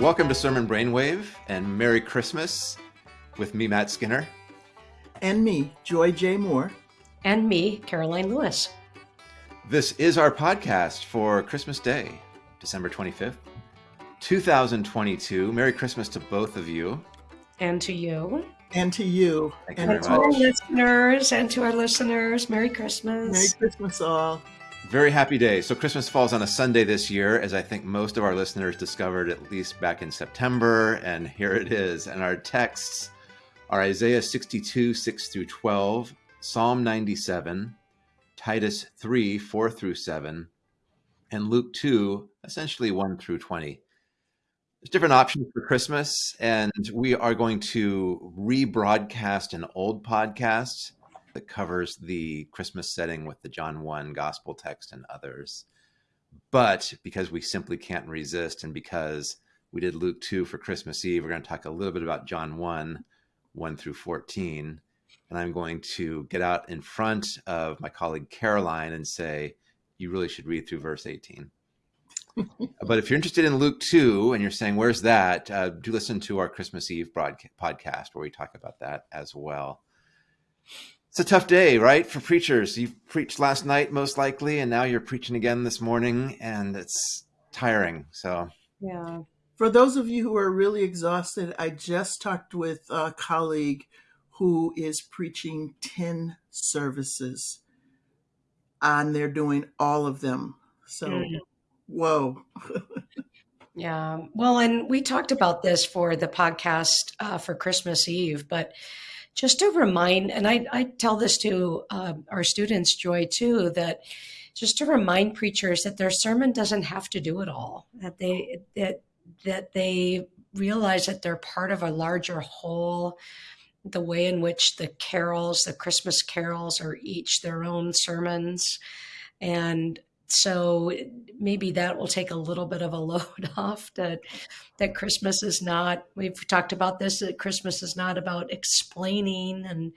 Welcome to Sermon Brainwave and Merry Christmas with me, Matt Skinner. And me, Joy J. Moore. And me, Karoline Lewis. This is our podcast for Christmas Day, December 25th, 2022. Merry Christmas to both of you. And to you. And to you. Thank and very to our listeners and to our listeners. Merry Christmas. Merry Christmas, all. Very happy day. So Christmas falls on a Sunday this year, as I think most of our listeners discovered at least back in September. And here it is. And our texts are Isaiah 62, 6 through 12, Psalm 97, Titus 3, 4 through 7, and Luke 2, essentially 1 through 20. There's different options for Christmas, and we are going to rebroadcast an old podcast that covers the Christmas setting with the John 1 gospel text and others. But because we simply can't resist, and because we did Luke 2 for Christmas Eve, we're going to talk a little bit about John 1, 1 through 14. And I'm going to get out in front of my colleague Karoline and say, you really should read through verse 18. but if you're interested in Luke 2 and you're saying, where's that? Uh, do listen to our Christmas Eve broadcast, podcast where we talk about that as well. It's a tough day, right, for preachers. You preached last night, most likely, and now you're preaching again this morning, and it's tiring. So, yeah. For those of you who are really exhausted, I just talked with a colleague who is preaching 10 services, and they're doing all of them. So, Mm. whoa. Yeah. Well, and we talked about this for the podcast uh, for Christmas Eve, but just to remind, and I, I tell this to uh, our students, Joy, too, that just to remind preachers that their sermon doesn't have to do it all, that they, that, that they realize that they're part of a larger whole, the way in which the carols, the Christmas carols, are each their own sermons. And so maybe that will take a little bit of a load off that that Christmas is not we've talked about this that Christmas is not about explaining and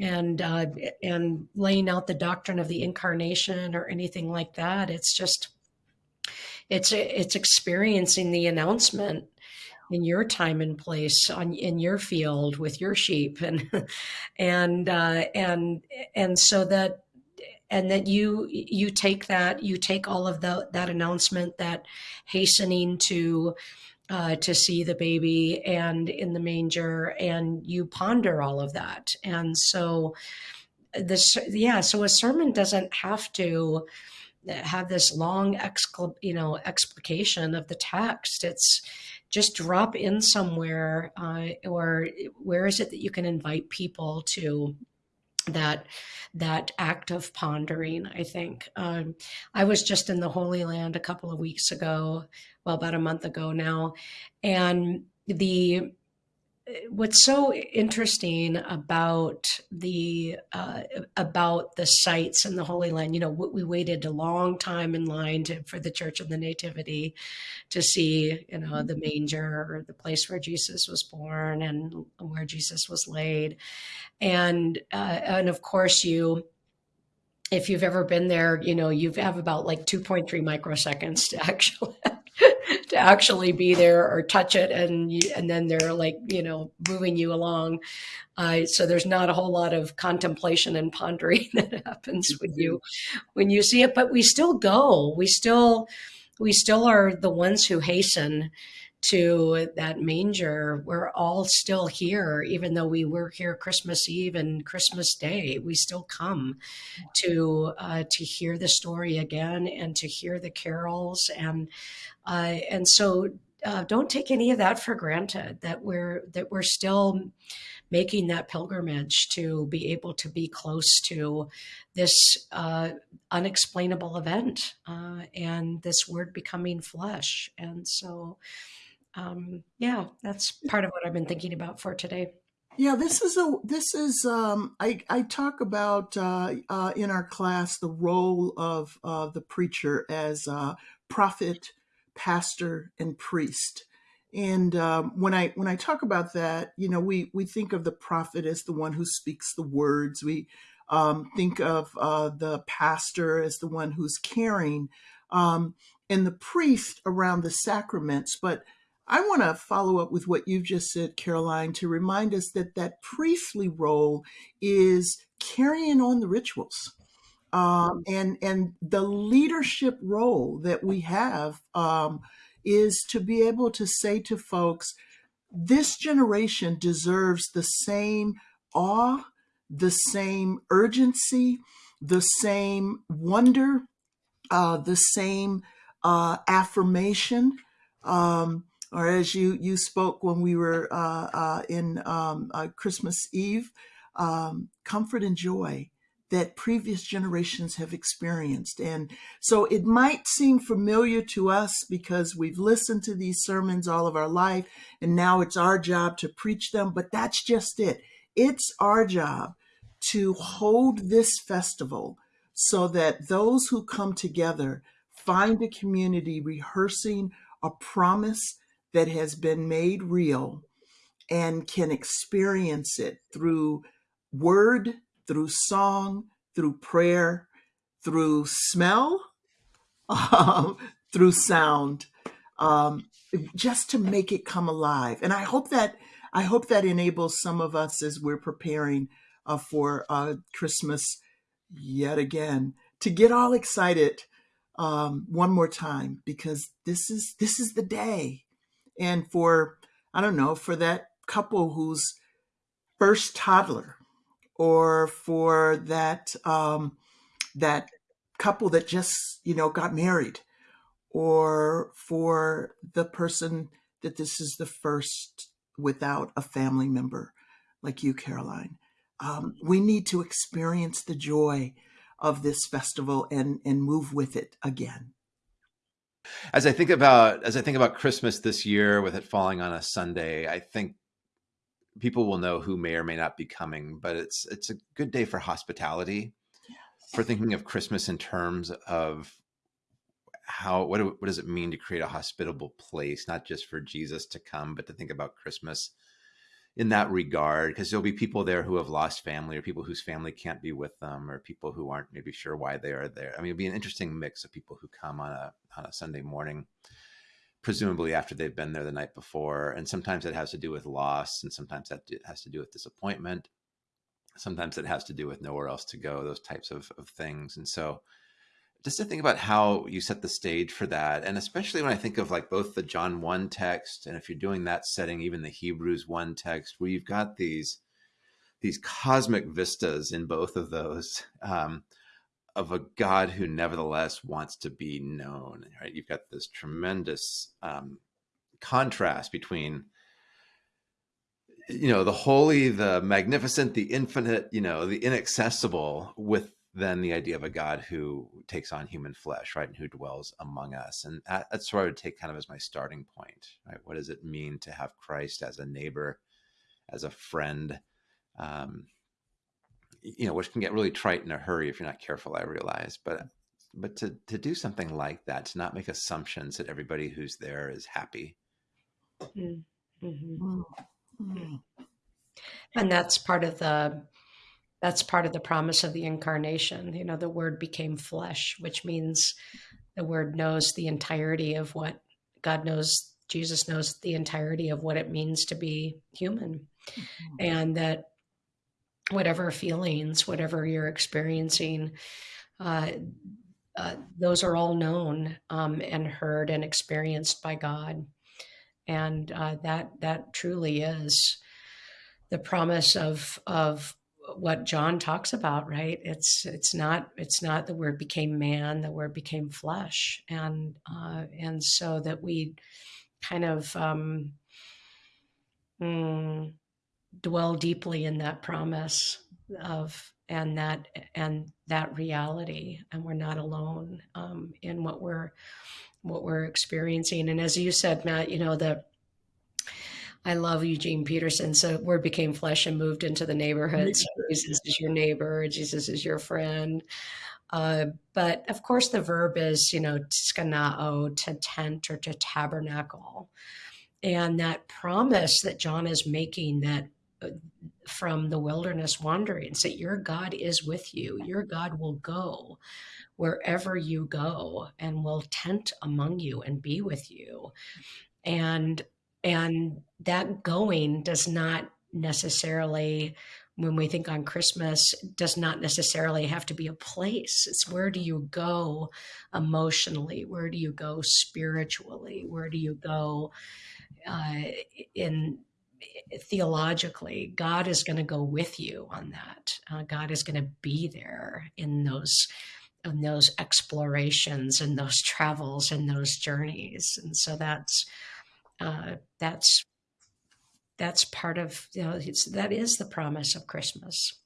and uh, and laying out the doctrine of the incarnation or anything like that. It's just it's it's experiencing the announcement in your time and place on in your field with your sheep and and uh, and and so that and that you you take that you take all of the that announcement that hastening to uh, to see the baby and in the manger and you ponder all of that. And so this yeah so a sermon doesn't have to have this long excl- you know explication of the text. It's just drop in somewhere uh, or where is it that you can invite people to that that act of pondering i think. Um, i was just in the holy land a couple of weeks ago well about a month ago now and the what's so interesting about the uh, about the sites in the holy land you know we waited a long time in line to, for the church of the nativity to see you know the manger or the place where jesus was born and where jesus was laid. And uh, and of course you if you've ever been there you know you have about like 2.3 microseconds to actually actually be there or touch it and you, and then they're like you know moving you along. Uh, so there's not a whole lot of contemplation and pondering that happens when you when you see it but we still go. We still we still are the ones who hasten to that manger we're all still here even though we were here christmas eve and christmas day we still come to uh, to hear the story again and to hear the carols. And uh, and so uh, don't take any of that for granted that we're that we're still making that pilgrimage to be able to be close to this uh, unexplainable event uh, and this word becoming flesh. And so um, yeah that's part of what i've been thinking about for today Yeah, this is a this is um, I I talk about uh, uh, in our class the role of uh, the preacher as prophet, pastor, and priest. And um, when I when I talk about that, you know, we we think of the prophet as the one who speaks the words. We um, think of uh, the pastor as the one who's caring. Um, and the priest around the sacraments. But I want to follow up with what you've just said, Karoline, to remind us that that priestly role is carrying on the rituals. Um, and and the leadership role that we have um, is to be able to say to folks, this generation deserves the same awe, the same urgency, the same wonder, uh, the same uh, affirmation. Um, or as you you spoke when we were uh, uh in um, uh, Christmas Eve, um, comfort and joy that previous generations have experienced. And so it might seem familiar to us because we've listened to these sermons all of our life, and now it's our job to preach them, but that's just it. It's our job to hold this festival so that those who come together find a community rehearsing a promise that has been made real and can experience it through word through song, through prayer, through smell, um, through sound, um, just to make it come alive. And I hope that I hope that enables some of us as we're preparing uh, for uh, Christmas yet again to get all excited um, one more time because this is this is the day, and for I don't know for that couple whose first toddler or for that um, that couple that just you know got married, or for the person that this is the first without a family member like you, karoline Um, we need to experience the joy of this festival and and move with it again. As I think about as I think about Christmas this year, with it falling on a Sunday, I think people will know who may or may not be coming, but it's it's a good day for hospitality, yes. for thinking of Christmas in terms of how what what does it mean to create a hospitable place, not just for Jesus to come, but to think about Christmas in that regard, because there'll be people there who have lost family, or people whose family can't be with them, or people who aren't maybe sure why they are there. I mean, it'll be an interesting mix of people who come on a on a Sunday morning presumably after they've been there the night before. And sometimes it has to do with loss, and sometimes that has to do with disappointment. Sometimes it has to do with nowhere else to go, those types of, of things. And so, just to think about how you set the stage for that, and especially when I think of like both the John 1 text, and if you're doing that setting, even the Hebrews 1 text, where you've got these these cosmic vistas in both of those. Um, of a God who nevertheless wants to be known. Right? You've got this tremendous um, contrast between you know the holy, the magnificent, the infinite, you know, the inaccessible, with then the idea of a God who takes on human flesh, right, and who dwells among us. And that, that's where I would take kind of as my starting point. Right? What does it mean to have Christ as a neighbor, as a friend? Um, you know, which can get really trite in a hurry if you're not careful, I realize. But but to to do something like that, to not make assumptions that everybody who's there is happy. Mm-hmm. Mm-hmm. And that's part of the that's part of the promise of the incarnation. You know, the word became flesh, which means the word knows the entirety of what God knows, Jesus knows the entirety of what it means to be human. Mm-hmm. And that whatever feelings, whatever you're experiencing, uh, uh, those are all known um, and heard and experienced by God, and uh, that that truly is the promise of of what John talks about. Right? It's it's not it's not the word became man, the word became flesh, and uh, and so that we kind of um, mm, dwell deeply in that promise of and that and that reality and we're not alone um, in what we're what we're experiencing and as you said matt you know the I love Eugene Peterson. So word became flesh and moved into the neighborhood. So Jesus is your neighbor. Jesus is your friend. Uh, but of course, the verb is, you know, skanao, to tent or to tabernacle. And that promise that John is making that from the wilderness wanderings that your God is with you. Your God will go wherever you go and will tent among you and be with you. And and that going does not necessarily when we think on Christmas does not necessarily have to be a place. It's where do you go emotionally? Where do you go spiritually? Where do you go uh, in theologically? God is going to go with you on that. Uh, God is going to be there in those in those explorations and those travels and those journeys, and so that's uh, that's that's part of you know that is the promise of christmas.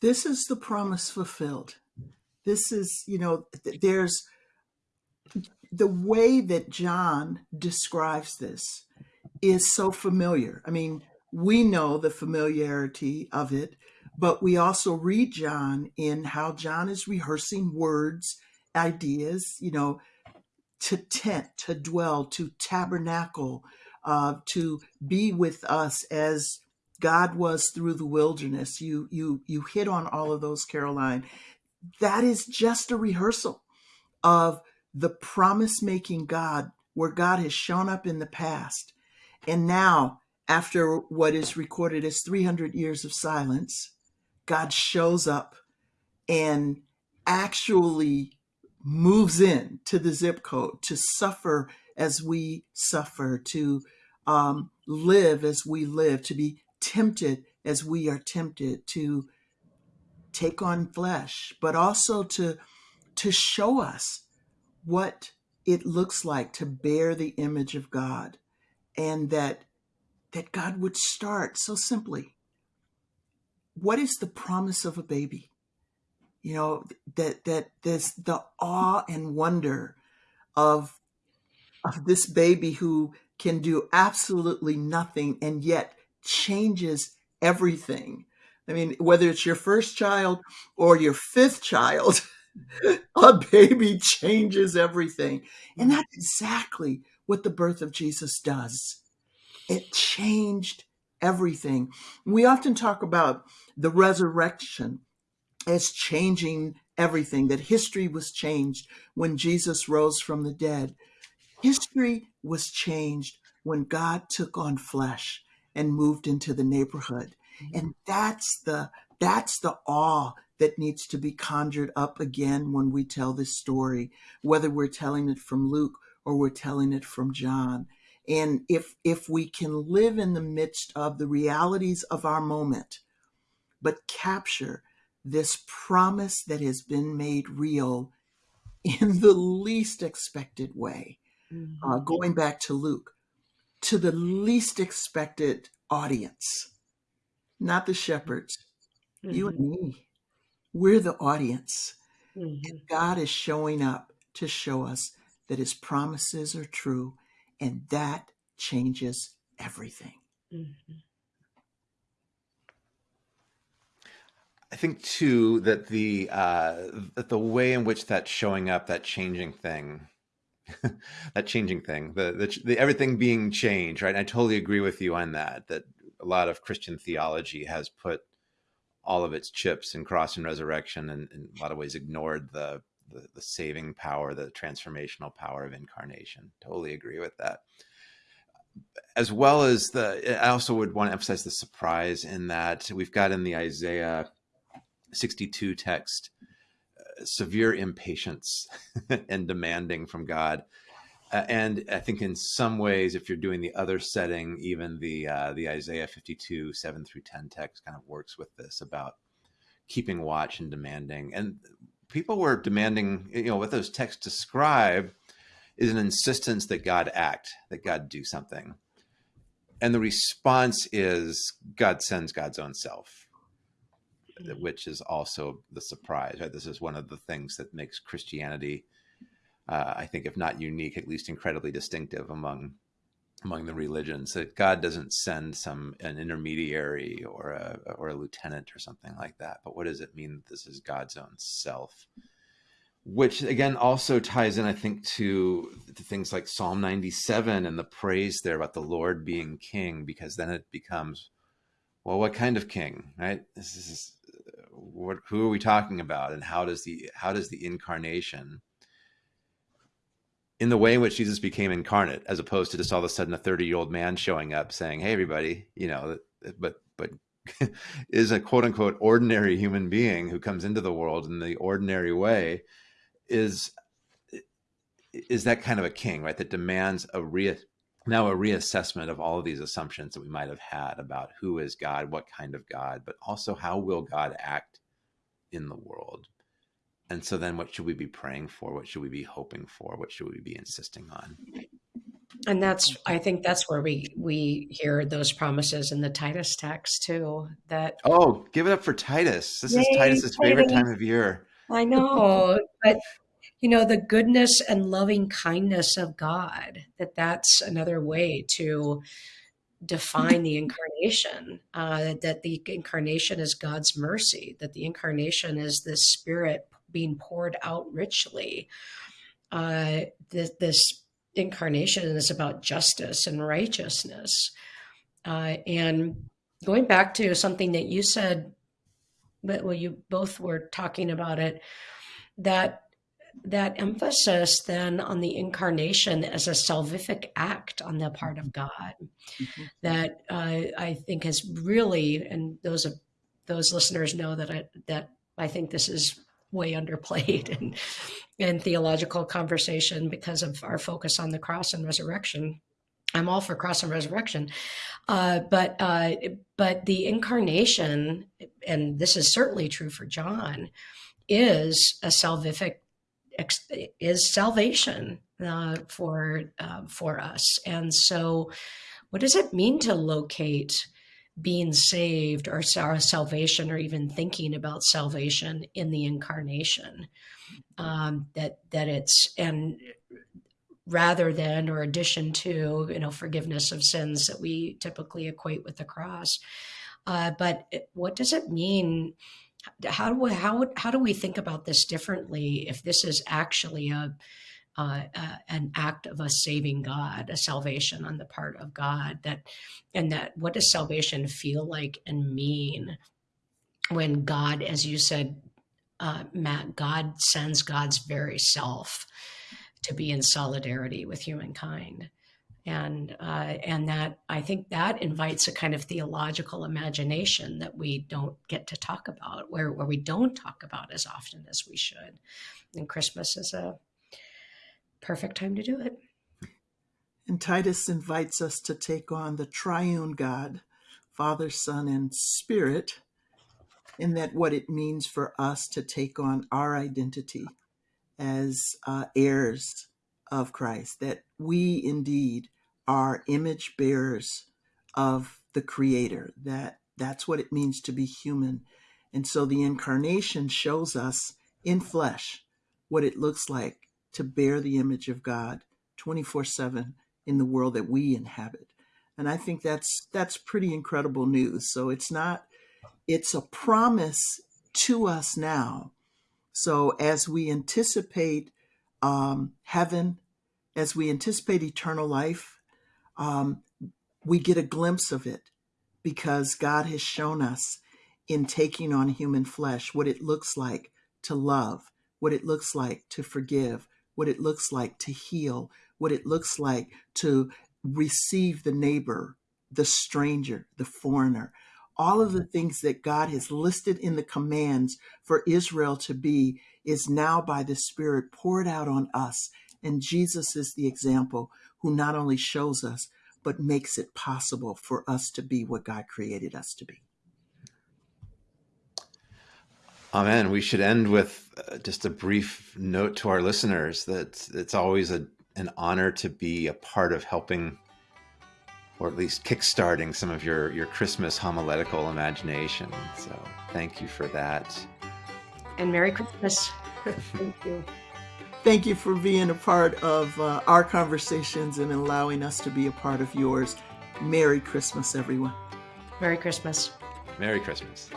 This is the promise fulfilled. This is you know there's the way that john describes this is so familiar. I mean we know the familiarity of it but we also read john in how john is rehearsing words ideas you know to tent to dwell to tabernacle uh, to be with us as God was through the wilderness. You you you hit on all of those, Karoline. That is just a rehearsal of the promise making God, where God has shown up in the past, and now after what is recorded as 300 years of silence, God shows up and actually moves in to the zip code to suffer as we suffer, to um, live as we live, to be tempted as we are tempted, to take on flesh, but also to to show us what it looks like to bear the image of God, and that that God would start so simply. What is the promise of a baby? You know that that this the awe and wonder of of this baby who can do absolutely nothing and yet changes everything. I mean, whether it's your first child or your fifth child, a baby changes everything. And mm-hmm. that's exactly what the birth of Jesus does. It changed everything. We often talk about the resurrection as changing everything, that history was changed when Jesus rose from the dead. History was changed when God took on flesh and moved into the neighborhood. Mm-hmm. And that's the that's the awe that needs to be conjured up again when we tell this story, whether we're telling it from Luke or we're telling it from John. And if if we can live in the midst of the realities of our moment, but capture this promise that has been made real in the least expected way, mm-hmm. uh, going back to Luke, to the least expected audience, not the shepherds, mm-hmm. you and me. We're the audience. Mm-hmm. And God is showing up to show us that his promises are true, and that changes everything. Mm-hmm. I think too that the uh, that the way in which that's showing up, that changing thing, that changing thing, the, the, the everything being changed, right? And I totally agree with you on that. That a lot of Christian theology has put all of its chips in cross and resurrection, and in a lot of ways ignored the, the the saving power, the transformational power of incarnation. Totally agree with that. As well as the, I also would want to emphasize the surprise in that we've got in the Isaiah 62 text severe impatience and demanding from God. Uh, and I think in some ways, if you're doing the other setting, even the uh, the Isaiah 52 7 through 10 text kind of works with this about keeping watch and demanding. And people were demanding, you know, what those texts describe is an insistence that God act, that God do something. And the response is God sends God's own self which is also the surprise. Right, this is one of the things that makes Christianity, uh, I think, if not unique, at least incredibly distinctive among among the religions. That God doesn't send some an intermediary or a or a lieutenant or something like that. But what does it mean that this is God's own self? Which again also ties in, I think, to, to things like Psalm 97 and the praise there about the Lord being king, because then it becomes well, what kind of king, right? This is what, who are we talking about, and how does the how does the incarnation, in the way in which Jesus became incarnate, as opposed to just all of a sudden a thirty year old man showing up saying, "Hey, everybody," you know, but but is a quote unquote ordinary human being who comes into the world in the ordinary way, is is that kind of a king, right? That demands a re now a reassessment of all of these assumptions that we might have had about who is God, what kind of God, but also how will God act in the world. And so then what should we be praying for? What should we be hoping for? What should we be insisting on? And that's I think that's where we we hear those promises in the Titus text too. That Oh, give it up for Titus. This yay, is Titus's favorite time of year. I know, but you know the goodness and loving kindness of god that that's another way to define the incarnation uh, that the incarnation is god's mercy that the incarnation is this spirit being poured out richly. Uh, this, this, incarnation is about justice and righteousness. Uh, and going back to something that you said but well you both were talking about it that that emphasis then on the incarnation as a salvific act on the part of God mm-hmm. that uh, I think has really, and those those listeners know that I, that I think this is way underplayed in, in theological conversation because of our focus on the cross and resurrection. I'm all for cross and resurrection, uh, but uh, but the incarnation, and this is certainly true for John, is a salvific is salvation uh, for uh, for us. And so, what does it mean to locate being saved or our salvation, or even thinking about salvation in the incarnation? Um, that that it's and rather than or addition to you know forgiveness of sins that we typically equate with the cross. Uh, but what does it mean? How do we how how do we think about this differently if this is actually a uh, uh, an act of a saving God, a salvation on the part of God. That and that what does salvation feel like and mean when God, as you said, uh, Matt, God sends God's very self to be in solidarity with humankind and uh, and that I think that invites a kind of theological imagination that we don't get to talk about, where where we don't talk about as often as we should. And Christmas is a perfect time to do it. And Titus invites us to take on the triune God, Father, Son, and Spirit, in that what it means for us to take on our identity as uh, heirs of Christ, that we indeed are image bearers of the creator that that's what it means to be human. And so the incarnation shows us in flesh what it looks like to bear the image of god 24/7 in the world that we inhabit. And i think that's that's pretty incredible news. So it's not it's a promise to us now. So as we anticipate um, heaven as we anticipate eternal life um, we get a glimpse of it because God has shown us in taking on human flesh what it looks like to love, what it looks like to forgive, what it looks like to heal, what it looks like to receive the neighbor, the stranger, the foreigner. All of the things that God has listed in the commands for Israel to be is now by the Spirit poured out on us. And Jesus is the example who not only shows us, but makes it possible for us to be what God created us to be. Amen. We should end with uh, just a brief note to our listeners that it's always a, an honor to be a part of helping or at least kickstarting some of your, your Christmas homiletical imagination. So thank you for that. And Merry Christmas. thank you. Thank you for being a part of uh, our conversations and allowing us to be a part of yours. Merry Christmas, everyone. Merry Christmas. Merry Christmas.